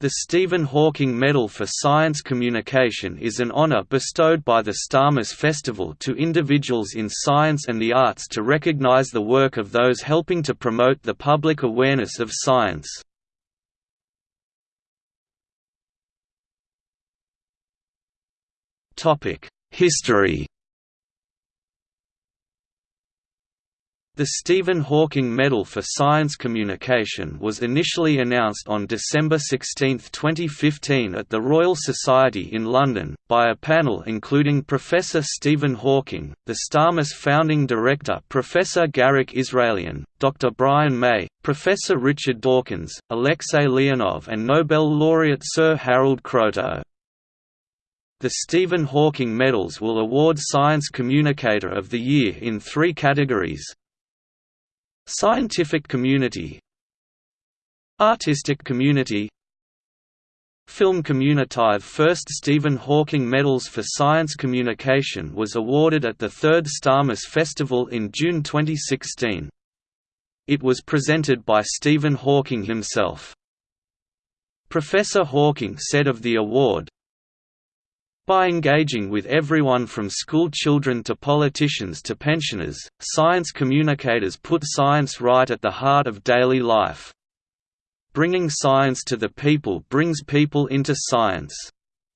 The Stephen Hawking Medal for Science Communication is an honor bestowed by the STARMUS Festival to individuals in science and the arts to recognize the work of those helping to promote the public awareness of science. History The Stephen Hawking Medal for Science Communication was initially announced on December 16, 2015 at the Royal Society in London, by a panel including Professor Stephen Hawking, the STARMUS founding director Professor Garik Israelian, Dr. Brian May, Professor Richard Dawkins, Alexei Leonov and Nobel laureate Sir Harold Kroto. The Stephen Hawking Medals will award Science Communicator of the Year in three categories, Scientific community Artistic community Film Communitive First Stephen Hawking Medals for Science Communication was awarded at the third STARMUS Festival in June 2016. It was presented by Stephen Hawking himself. Professor Hawking said of the award, by engaging with everyone from school children to politicians to pensioners, science communicators put science right at the heart of daily life. Bringing science to the people brings people into science.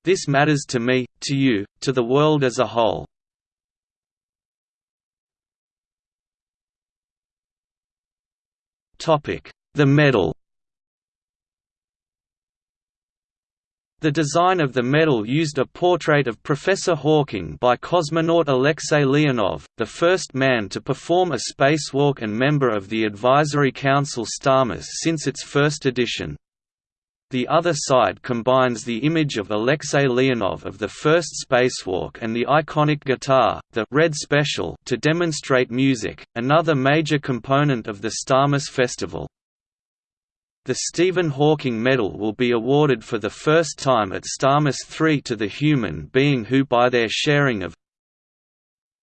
This matters to me, to you, to the world as a whole. The medal The design of the medal used a portrait of Professor Hawking by cosmonaut Alexei Leonov, the first man to perform a spacewalk and member of the Advisory Council STARMUS since its first edition. The other side combines the image of Alexei Leonov of the first spacewalk and the iconic guitar, the Red Special to demonstrate music, another major component of the STARMUS festival. The Stephen Hawking Medal will be awarded for the first time at STARMUS 3 to the human being who by their sharing of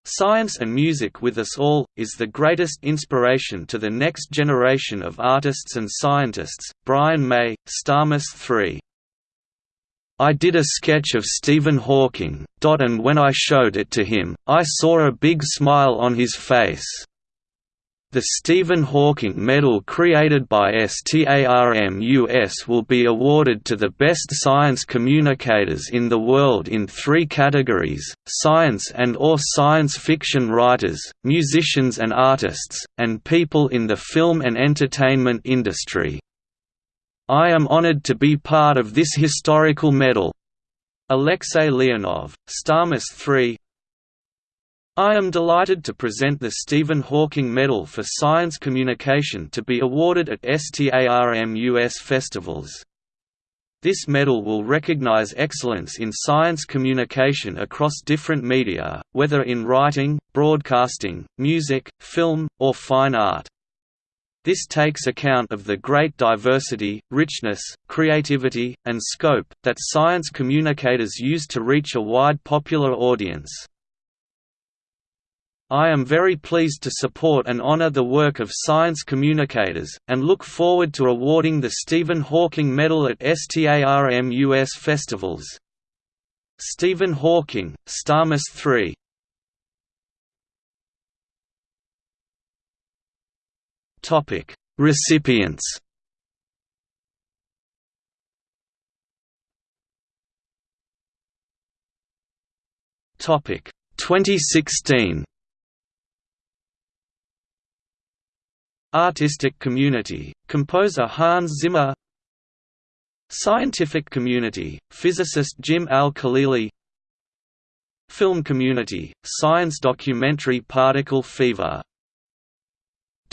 Science and music with us all, is the greatest inspiration to the next generation of artists and scientists. Brian May, STARMUS 3. I did a sketch of Stephen Hawking, and when I showed it to him, I saw a big smile on his face. The Stephen Hawking Medal created by STARMUS will be awarded to the best science communicators in the world in three categories, science and or science fiction writers, musicians and artists, and people in the film and entertainment industry. I am honored to be part of this historical medal. Alexei Leonov, STARMUS 3, I am delighted to present the Stephen Hawking Medal for Science Communication to be awarded at STARMUS festivals. This medal will recognize excellence in science communication across different media, whether in writing, broadcasting, music, film, or fine art. This takes account of the great diversity, richness, creativity, and scope, that science communicators use to reach a wide popular audience. I am very pleased to support and honor the work of science communicators, and look forward to awarding the Stephen Hawking Medal at STARMUS festivals. Stephen Hawking, STARMUS 3 Recipients. Topic 2016 Artistic community, composer Hans Zimmer. Scientific community, physicist Jim Al-Khalili. Film community, science documentary Particle Fever.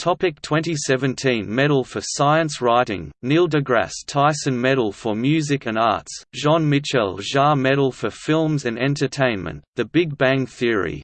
Topic 2017 Medal for Science Writing, Neil deGrasse Tyson Medal for Music and Arts, Jean-Michel Jarre Medal for Films and Entertainment, The Big Bang Theory,